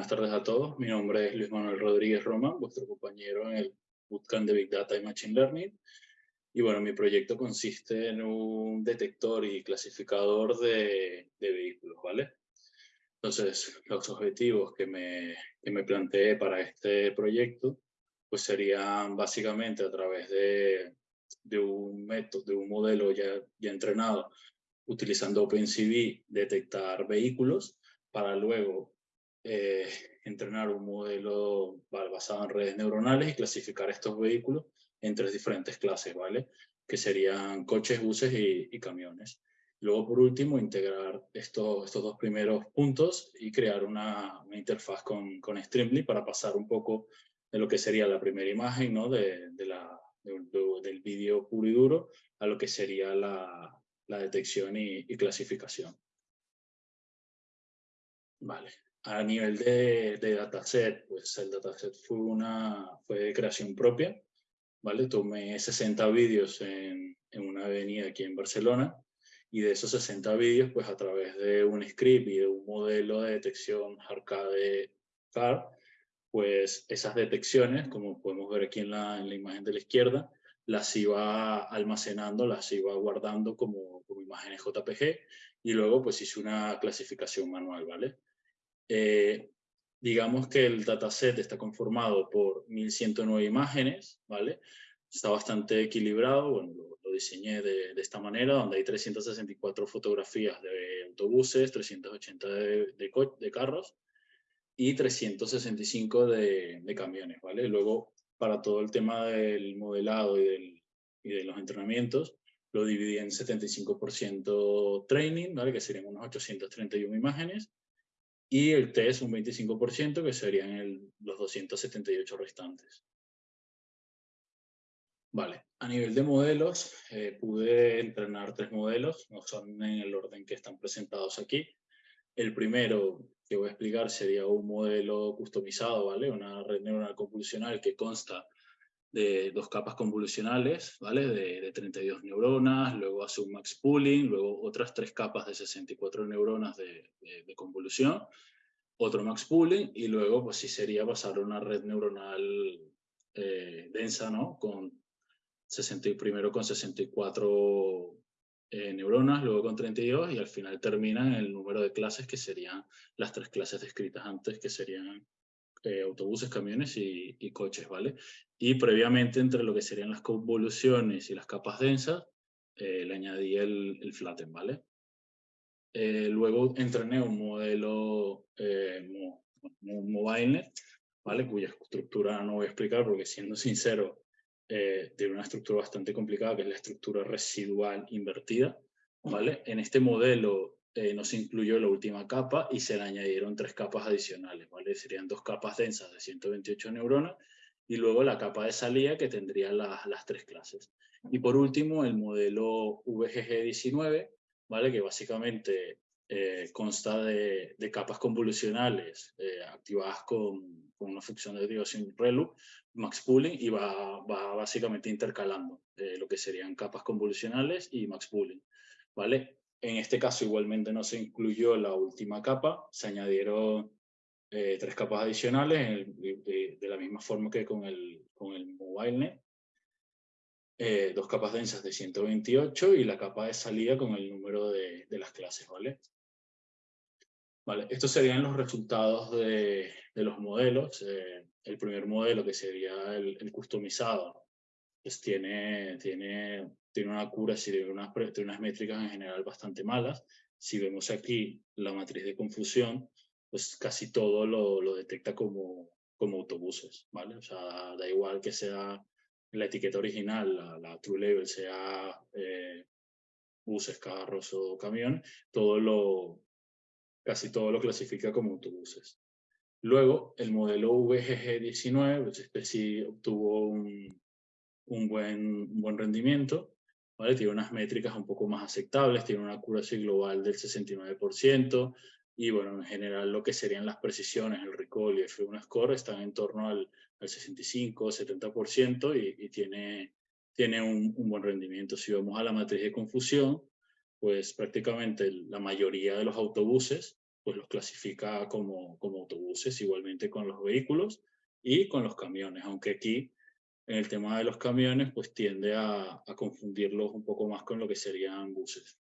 buenas tardes a todos. Mi nombre es Luis Manuel Rodríguez Román, vuestro compañero en el Bootcamp de Big Data y Machine Learning. Y bueno, mi proyecto consiste en un detector y clasificador de, de vehículos, ¿vale? Entonces, los objetivos que me, que me planteé para este proyecto pues serían básicamente a través de, de un método, de un modelo ya, ya entrenado, utilizando OpenCV, detectar vehículos para luego eh, entrenar un modelo basado en redes neuronales y clasificar estos vehículos en tres diferentes clases, ¿vale? Que serían coches, buses y, camiones. Luego, por último, integrar estos, estos dos primeros puntos y crear una, interfaz con, con Streamlit para pasar un poco de lo que sería la primera imagen, ¿no? De, la, del vídeo puro y duro a lo que sería la, la detección y, y clasificación. Vale, a nivel de, de, dataset, pues el dataset fue, una, fue creación propia, ¿vale? Tomé 60 vídeos en, en, una avenida aquí en Barcelona y de esos 60 vídeos, pues a través de un script y de un modelo de detección arcade car, pues esas detecciones, como podemos ver aquí en la, en la imagen de la izquierda, las iba almacenando, las iba guardando como, como imágenes JPG y luego pues hice una clasificación manual, ¿vale? Eh, digamos que el dataset está conformado por 1109 imágenes, ¿vale? Está bastante equilibrado, bueno, lo, diseñé de, de, esta manera, donde hay 364 fotografías de autobuses, 380 de, de, de carros y 365 de, de, camiones, ¿vale? Luego, para todo el tema del modelado y, del, y de los entrenamientos, lo dividí en 75% training, ¿vale? Que serían unas 831 imágenes, y el test un 25%, que serían el, los 278 restantes. Vale, a nivel de modelos, eh, pude entrenar tres modelos, no son en el orden que están presentados aquí. El primero que voy a explicar sería un modelo customizado, ¿vale? Una red neuronal convolucional que consta de dos capas convolucionales, ¿vale? De, de, 32 neuronas, luego hace un max pooling, luego otras tres capas de 64 neuronas de, de, de convolución, otro max pooling, y luego pues sí sería pasar una red neuronal eh, densa, ¿no? Con 60, primero con 64 eh, neuronas, luego con 32, y al final termina en el número de clases que serían las tres clases descritas antes, que serían eh, autobuses, camiones y, y, coches, ¿vale? Y previamente entre lo que serían las convoluciones y las capas densas, eh, le añadí el, el flatten, ¿vale? Eh, luego entrené un modelo eh, MobileNet, ¿vale? Cuya estructura no voy a explicar porque siendo sincero, eh, tiene una estructura bastante complicada que es la estructura residual invertida, ¿vale? En este modelo eh, no se incluyó la última capa y se le añadieron tres capas adicionales, ¿vale? Serían dos capas densas de 128 neuronas y luego la capa de salida que tendría la, las tres clases. Y por último, el modelo VGG19, ¿vale? Que básicamente eh, consta de, de, capas convolucionales eh, activadas con, con, una función de sin ReLU, max pooling, y va, va básicamente intercalando eh, lo que serían capas convolucionales y max pooling, ¿vale? En este caso igualmente no se incluyó la última capa, se añadieron eh, tres capas adicionales de, de, la misma forma que con el, con el MobileNet. Eh, dos capas densas de 128 y la capa de salida con el número de, de las clases, ¿vale? Vale, estos serían los resultados de, de los modelos. Eh, el primer modelo, que sería el, el customizado, pues tiene, tiene tiene una cura, tiene unas, tiene unas métricas en general bastante malas. Si vemos aquí la matriz de confusión, pues casi todo lo, lo detecta como, como autobuses, ¿vale? O sea, da igual que sea la etiqueta original, la, la True Label, sea eh, buses, carros o camiones, todo lo, casi todo lo clasifica como autobuses. Luego, el modelo VGG19, pues este obtuvo un, un, buen, un buen rendimiento, ¿vale? Tiene unas métricas un poco más aceptables, tiene una accuracy global del 69%, y bueno, en general lo que serían las precisiones, el recall y el F1 score están en torno al, al 65, 70% y, y tiene, tiene un, un, buen rendimiento. Si vamos a la matriz de confusión, pues prácticamente la mayoría de los autobuses pues los clasifica como, como autobuses, igualmente con los vehículos y con los camiones, aunque aquí en el tema de los camiones pues tiende a, a confundirlos un poco más con lo que serían buses.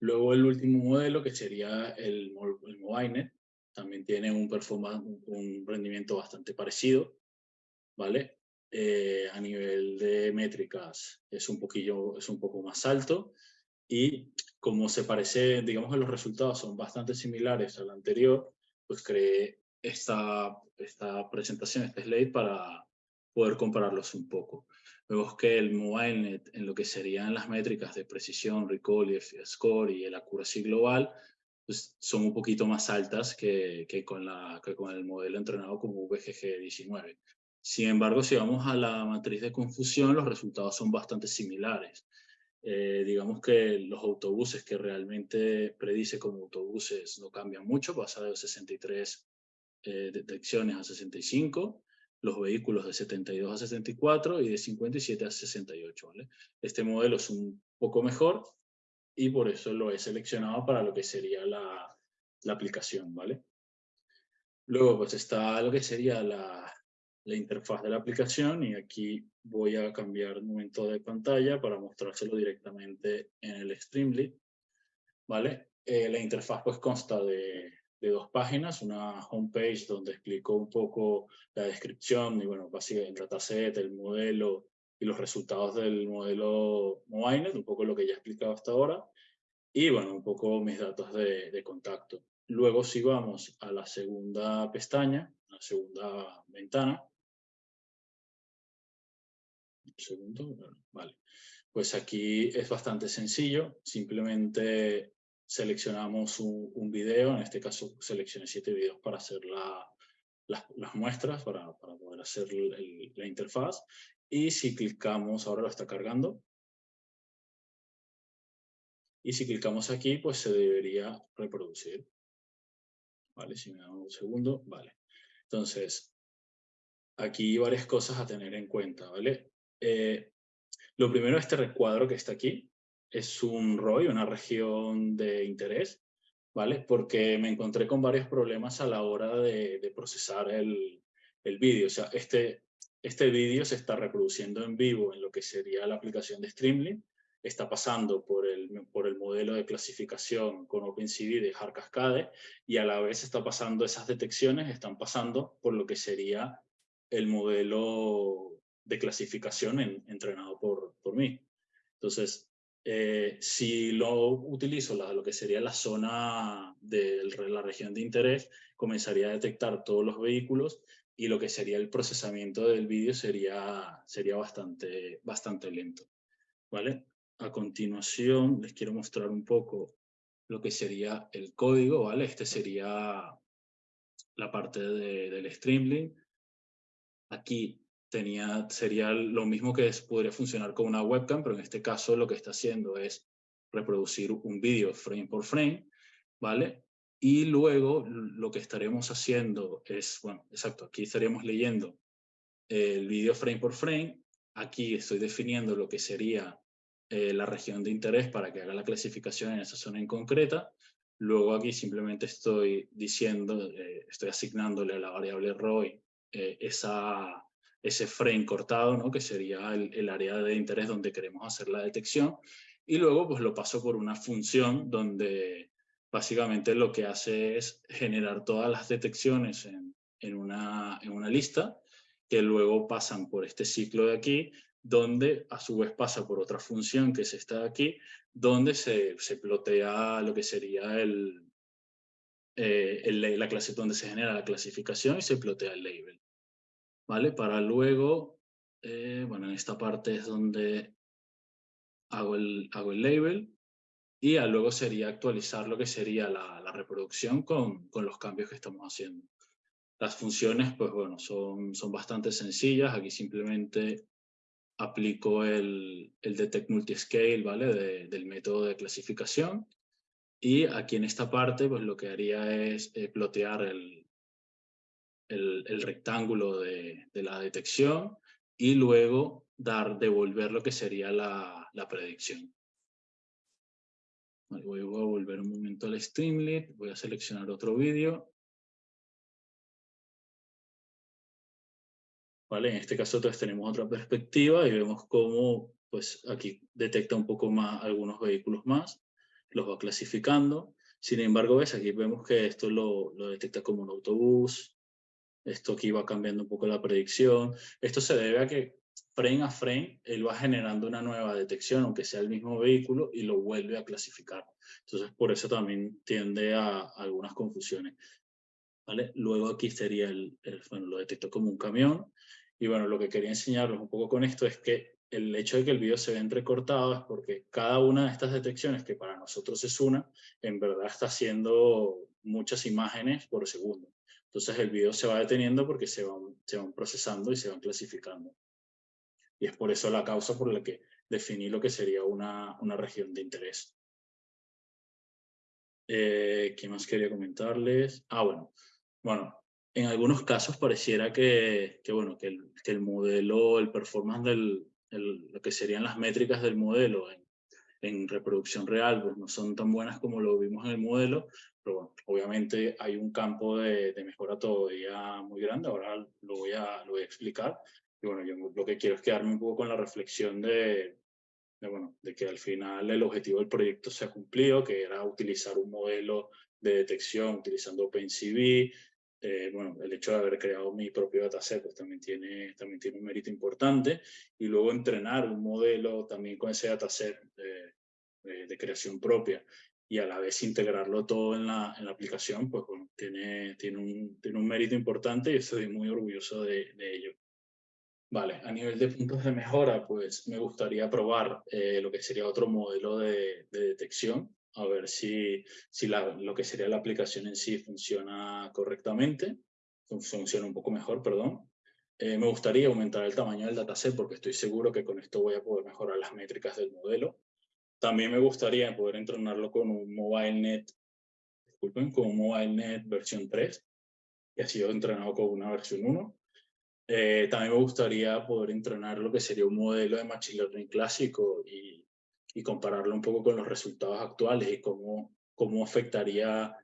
Luego el último modelo que sería el, el Mobinet, también tiene un, performance, un rendimiento bastante parecido, ¿vale? Eh, a nivel de métricas es un, poquillo, es un poco más alto y como se parece, digamos que los resultados son bastante similares al anterior, pues creé esta, esta presentación, este slide para poder compararlos un poco. Vemos que el MobileNet en lo que serían las métricas de precisión, recall y score y el accuracy global, pues son un poquito más altas que, que, con la, que con el modelo entrenado como VGG19. Sin embargo, si vamos a la matriz de confusión, los resultados son bastante similares. Eh, digamos que los autobuses que realmente predice como autobuses no cambian mucho, pasa de 63 eh, detecciones a 65, los vehículos de 72 a 64 y de 57 a 68. ¿vale? Este modelo es un poco mejor y por eso lo he seleccionado para lo que sería la, la aplicación. ¿vale? Luego pues está lo que sería la, la interfaz de la aplicación y aquí voy a cambiar un momento de pantalla para mostrárselo directamente en el Streamlit. ¿Vale? Eh, la interfaz pues consta de, de, dos páginas, una homepage donde explico un poco la descripción y bueno, básicamente el dataset, el modelo y los resultados del modelo Mobinet, un poco lo que ya he explicado hasta ahora, y bueno, un poco mis datos de, de contacto. Luego si vamos a la segunda pestaña, la segunda ventana, segundo, vale. Pues aquí es bastante sencillo, simplemente seleccionamos un, un video, en este caso seleccioné siete videos para hacer la, las muestras, para, para poder hacer la interfaz, y si clicamos, ahora lo está cargando, y si clicamos aquí, pues se debería reproducir. Vale, si me damos un segundo, vale. Entonces, aquí varias cosas a tener en cuenta, ¿vale? Eh, lo primero, este recuadro que está aquí es un ROI, una región de interés, ¿vale? Porque me encontré con varios problemas a la hora de, procesar el, el vídeo. O sea, este, este vídeo se está reproduciendo en vivo en lo que sería la aplicación de Streamlink, está pasando por el, por el modelo de clasificación con OpenCV de Hard Cascade y a la vez está pasando esas detecciones, están pasando por lo que sería el modelo de clasificación entrenado por, por mí. Entonces, eh, si lo utilizo la, lo que sería la zona de la región de interés, comenzaría a detectar todos los vehículos y lo que sería el procesamiento del vídeo sería, sería bastante, bastante lento. ¿vale? A continuación les quiero mostrar un poco lo que sería el código. ¿vale? Este sería la parte de, del Streamlink. Aquí tenía, sería lo mismo que podría funcionar con una webcam, pero en este caso lo que está haciendo es reproducir un vídeo frame por frame, ¿vale? Y luego lo que estaremos haciendo es, bueno, exacto, aquí estaríamos leyendo el vídeo frame por frame, aquí estoy definiendo lo que sería eh, la región de interés para que haga la clasificación en esa zona en concreta, luego aquí simplemente estoy diciendo, eh, estoy asignándole a la variable ROI eh, esa, ese frame cortado, ¿no? que sería el, área de interés donde queremos hacer la detección, y luego pues lo paso por una función donde básicamente lo que hace es generar todas las detecciones en, una, en una lista, que luego pasan por este ciclo de aquí, donde a su vez pasa por otra función que es esta de aquí, donde se, se plotea lo que sería el, eh, el, la clase donde se genera la clasificación y se plotea el label. ¿Vale? Para luego, eh, bueno, en esta parte es donde hago el, hago el label y luego sería actualizar lo que sería la, reproducción con, con, los cambios que estamos haciendo. Las funciones, pues bueno, son, son bastante sencillas. Aquí simplemente aplico el, el detect multiscale, ¿vale? del método de clasificación. Y aquí en esta parte, pues lo que haría es eh, plotear el, el, rectángulo de, la detección y luego dar, devolver lo que sería la, predicción. voy a volver un momento al Streamlit, voy a seleccionar otro vídeo. ¿Vale? En este caso entonces tenemos otra perspectiva y vemos cómo pues aquí detecta un poco más algunos vehículos más, los va clasificando. Sin embargo, ves, aquí vemos que esto lo detecta como un autobús, esto aquí va cambiando un poco la predicción. Esto se debe a que frame a frame, él va generando una nueva detección, aunque sea el mismo vehículo, y lo vuelve a clasificar. Entonces, por eso también tiende a, algunas confusiones. ¿Vale? Luego aquí sería el, bueno, lo detecto como un camión. Y bueno, lo que quería enseñarles un poco con esto es que el hecho de que el video se ve entrecortado es porque cada una de estas detecciones, que para nosotros es una, en verdad está haciendo muchas imágenes por segundo. Entonces el video se va deteniendo porque se van, procesando y se van clasificando. Y es por eso la causa por la que definí lo que sería una, una región de interés. Eh, ¿Qué más quería comentarles? Ah, bueno. Bueno, en algunos casos pareciera que, que bueno, que el, modelo, el performance del, lo que serían las métricas del modelo en, en, reproducción real, pues no son tan buenas como lo vimos en el modelo, pero bueno, obviamente hay un campo de, de mejora todavía muy grande, ahora lo voy a, lo voy a explicar, y bueno, yo lo que quiero es quedarme un poco con la reflexión de, bueno, de que al final el objetivo del proyecto se ha cumplido, que era utilizar un modelo de detección utilizando OpenCV. Eh, bueno, el hecho de haber creado mi propio dataset pues también tiene, también tiene un mérito importante. Y luego entrenar un modelo también con ese dataset de, de, de creación propia y a la vez integrarlo todo en la, en la aplicación, pues bueno, tiene, tiene, un, tiene un mérito importante y estoy muy orgulloso de, ello. Vale, a nivel de puntos de mejora, pues me gustaría probar eh, lo que sería otro modelo de, de detección, a ver si, si la, lo que sería la aplicación en sí funciona correctamente, funciona un poco mejor, perdón. Eh, me gustaría aumentar el tamaño del dataset porque estoy seguro que con esto voy a poder mejorar las métricas del modelo. También me gustaría poder entrenarlo con un MobileNet, disculpen, con un MobileNet versión 3, que ha sido entrenado con una versión 1. Eh, también me gustaría poder entrenar lo que sería un modelo de Machine Learning clásico y, y compararlo un poco con los resultados actuales y cómo, cómo afectaría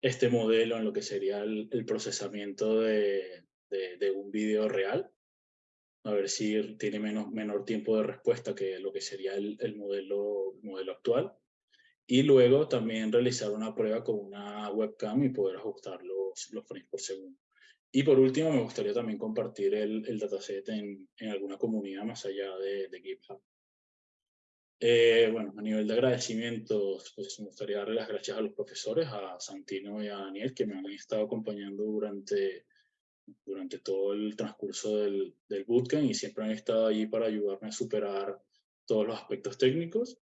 este modelo en lo que sería el, el procesamiento de, de, de, un vídeo real. A ver si tiene menos, menor tiempo de respuesta que lo que sería el, el modelo, modelo actual. Y luego también realizar una prueba con una webcam y poder ajustar los, los frames por segundo. Y por último, me gustaría también compartir el, el dataset en, en, alguna comunidad más allá de, de GitHub. Eh, bueno, a nivel de agradecimientos, pues me gustaría darle las gracias a los profesores, a Santino y a Daniel, que me han estado acompañando durante, durante todo el transcurso del, del bootcamp y siempre han estado allí para ayudarme a superar todos los aspectos técnicos.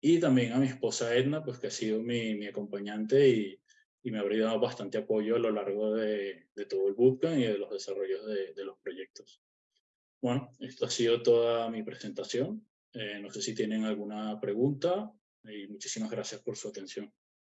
Y también a mi esposa Edna, pues que ha sido mi, mi acompañante y, y me ha brindado bastante apoyo a lo largo de, de todo el bootcamp y de los desarrollos de, de, los proyectos. Bueno, esto ha sido toda mi presentación. Eh, no sé si tienen alguna pregunta y muchísimas gracias por su atención.